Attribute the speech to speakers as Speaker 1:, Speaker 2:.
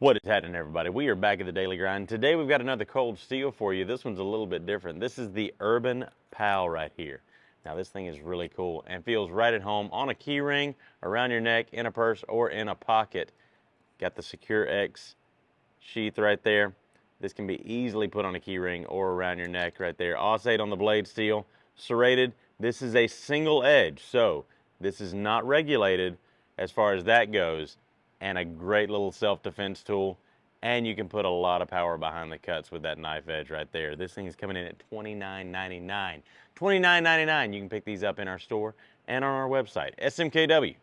Speaker 1: What is happening, everybody? We are back at the Daily Grind. Today we've got another cold steel for you. This one's a little bit different. This is the Urban Pal right here. Now this thing is really cool and feels right at home on a key ring, around your neck, in a purse, or in a pocket. Got the Secure-Ex sheath right there. This can be easily put on a key ring or around your neck right there. AUS 8 on the blade steel, serrated. This is a single edge, so this is not regulated as far as that goes and a great little self-defense tool. And you can put a lot of power behind the cuts with that knife edge right there. This thing is coming in at $29.99. $29.99. You can pick these up in our store and on our website, smkw.com.